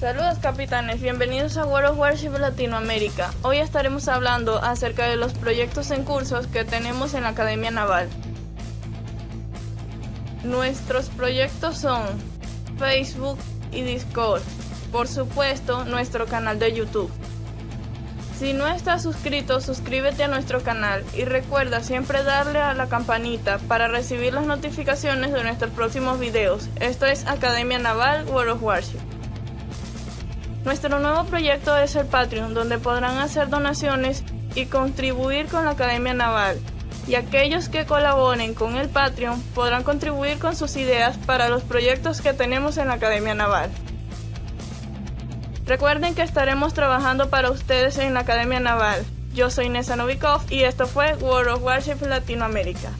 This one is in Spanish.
Saludos capitanes, bienvenidos a World of Warship Latinoamérica. Hoy estaremos hablando acerca de los proyectos en cursos que tenemos en la Academia Naval. Nuestros proyectos son Facebook y Discord, por supuesto nuestro canal de YouTube. Si no estás suscrito, suscríbete a nuestro canal y recuerda siempre darle a la campanita para recibir las notificaciones de nuestros próximos videos. Esto es Academia Naval World of Warship. Nuestro nuevo proyecto es el Patreon, donde podrán hacer donaciones y contribuir con la Academia Naval. Y aquellos que colaboren con el Patreon podrán contribuir con sus ideas para los proyectos que tenemos en la Academia Naval. Recuerden que estaremos trabajando para ustedes en la Academia Naval. Yo soy Nessa Novikov y esto fue World of Warship Latinoamérica.